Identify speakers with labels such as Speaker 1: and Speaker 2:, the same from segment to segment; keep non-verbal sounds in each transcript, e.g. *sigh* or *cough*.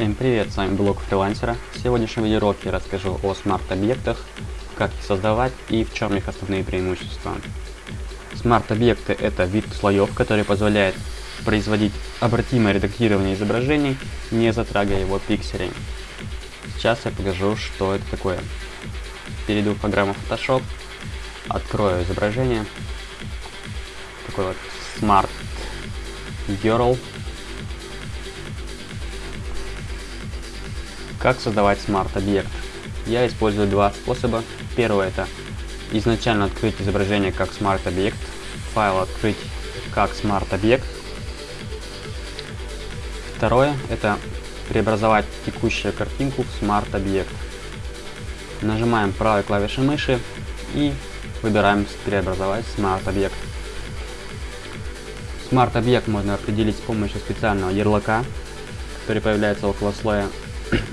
Speaker 1: Всем привет, с вами блог фрилансера. В сегодняшнем видеоуроке я расскажу о смарт-объектах, как их создавать и в чем их основные преимущества. Смарт-объекты это вид слоев, который позволяет производить обратимое редактирование изображений, не затрагивая его пикселей. Сейчас я покажу, что это такое. Перейду в программу Photoshop, открою изображение. Такой вот Smart Girl Как создавать смарт-объект? Я использую два способа. Первый это изначально открыть изображение как смарт-объект, файл открыть как смарт-объект. Второе это преобразовать текущую картинку в смарт-объект. Нажимаем правой клавишей мыши и выбираем преобразовать смарт-объект. Смарт-объект можно определить с помощью специального ярлыка, который появляется около слоя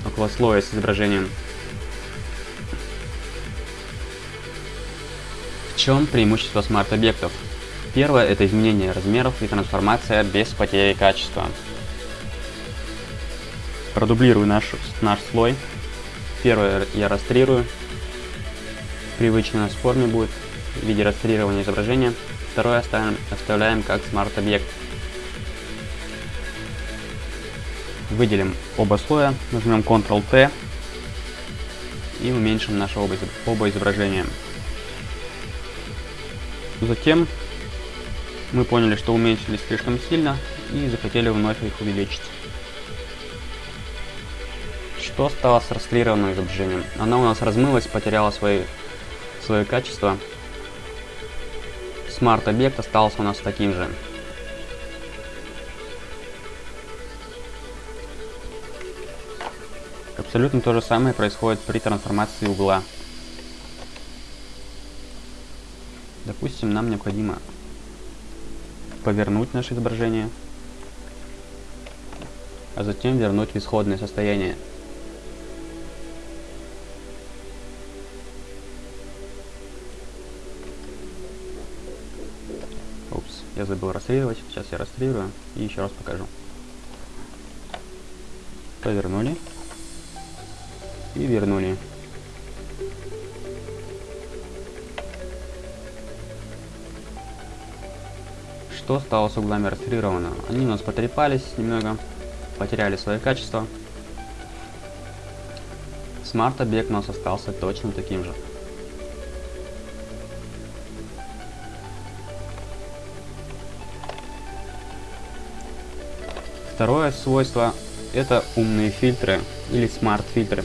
Speaker 1: около слоя с изображением. В чем преимущество смарт-объектов? Первое – это изменение размеров и трансформация без потери качества. Продублирую наш, наш слой. Первое я растрирую. Привычно у в форме будет в виде растрирования изображения. Второе оставим, оставляем как смарт-объект. Выделим оба слоя, нажмем Ctrl-T и уменьшим наши оба, оба изображения. Затем мы поняли, что уменьшились слишком сильно и захотели вновь их увеличить. Что стало с расклированным изображением? Оно у нас размылось, потеряло свои, свое качество. Смарт-объект остался у нас таким же. Абсолютно то же самое происходит при трансформации угла. Допустим, нам необходимо повернуть наше изображение, а затем вернуть в исходное состояние. Упс, я забыл растрировать. Сейчас я растрирую и еще раз покажу. Повернули и вернули. Что стало с углами растрировано? Они у нас потрепались немного, потеряли свое качество. Смарт-объект у нас остался точно таким же. Второе свойство это умные фильтры или смарт-фильтры.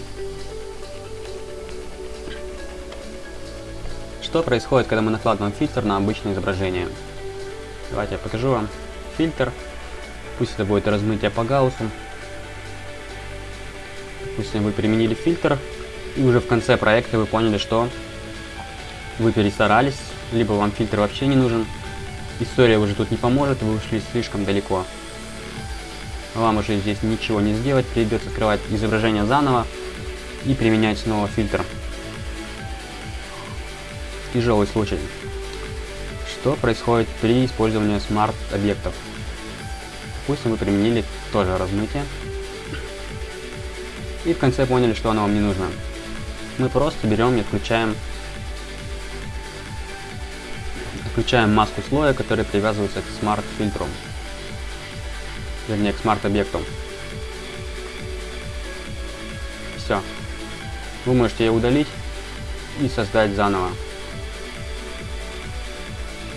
Speaker 1: Что происходит, когда мы накладываем фильтр на обычное изображение? Давайте я покажу вам. Фильтр. Пусть это будет размытие по гауссу. Допустим, вы применили фильтр, и уже в конце проекта вы поняли, что вы перестарались, либо вам фильтр вообще не нужен. История уже тут не поможет, вы ушли слишком далеко. Вам уже здесь ничего не сделать, придется открывать изображение заново и применять снова фильтр тяжелый случай. Что происходит при использовании смарт-объектов? Допустим, вы применили тоже размытие. И в конце поняли, что оно вам не нужно. Мы просто берем и отключаем отключаем маску слоя, который привязывается к смарт-фильтру. Вернее, к смарт-объекту. Все. Вы можете ее удалить и создать заново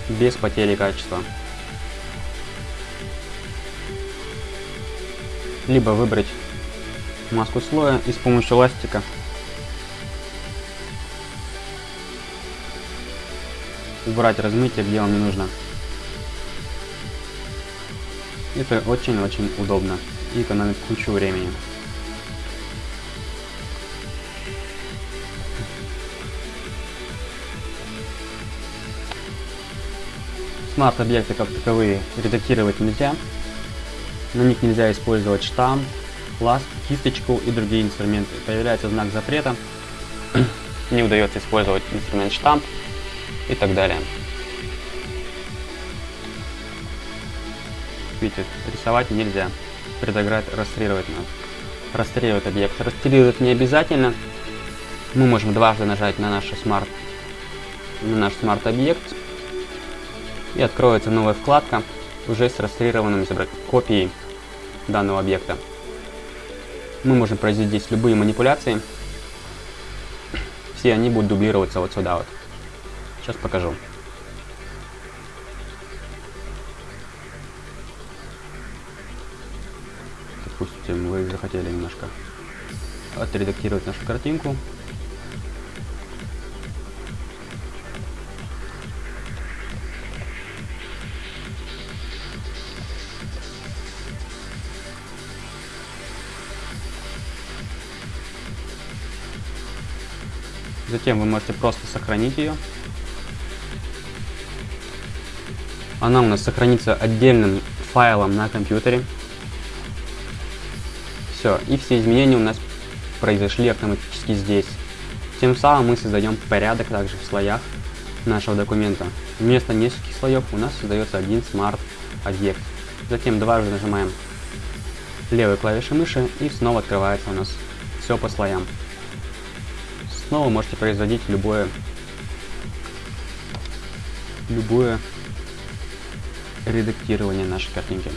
Speaker 1: без потери качества. Либо выбрать маску слоя и с помощью ластика убрать размытие, где вам не нужно. Это очень-очень удобно и экономит кучу времени. Смарт-объекты как таковые редактировать нельзя. На них нельзя использовать штамп, ласт, кисточку и другие инструменты. Появляется знак запрета, *clears throat* не удается использовать инструмент штамп и так далее. Видите, рисовать нельзя, предограть, расстрировать надо. расстреливает объект. Расстреливать не обязательно. Мы можем дважды нажать на наш смарт на наш смарт-объект и откроется новая вкладка уже с расстрелированными копией данного объекта. Мы можем произвести здесь любые манипуляции. Все они будут дублироваться вот сюда вот. Сейчас покажу. Допустим, вы захотели немножко отредактировать нашу картинку. Затем вы можете просто сохранить ее. Она у нас сохранится отдельным файлом на компьютере. Все, и все изменения у нас произошли автоматически здесь. Тем самым мы создаем порядок также в слоях нашего документа. Вместо нескольких слоев у нас создается один смарт-объект. Затем дважды нажимаем левой клавишей мыши и снова открывается у нас все по слоям. Снова можете производить любое любое редактирование нашей картинки.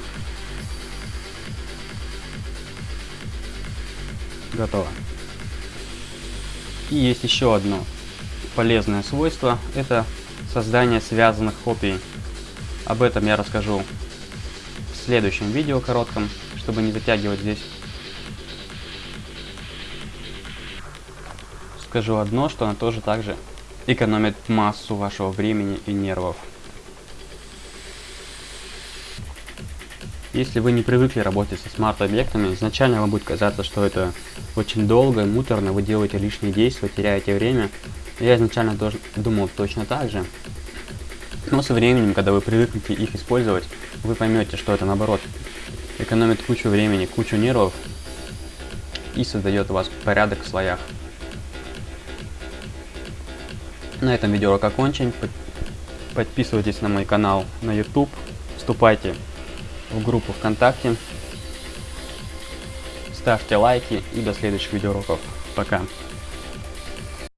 Speaker 1: Готово. И есть еще одно полезное свойство, это создание связанных копий. Об этом я расскажу в следующем видео коротком, чтобы не затягивать здесь. Скажу одно, что она тоже также экономит массу вашего времени и нервов. Если вы не привыкли работать со смарт-объектами, изначально вам будет казаться, что это очень долго, муторно, вы делаете лишние действия, теряете время. Я изначально тоже думал точно так же. Но со временем, когда вы привыкнете их использовать, вы поймете, что это наоборот экономит кучу времени, кучу нервов и создает у вас порядок в слоях. На этом видеоурок окончен. Подписывайтесь на мой канал на YouTube. Вступайте в группу ВКонтакте. Ставьте лайки и до следующих видеоуроков. Пока.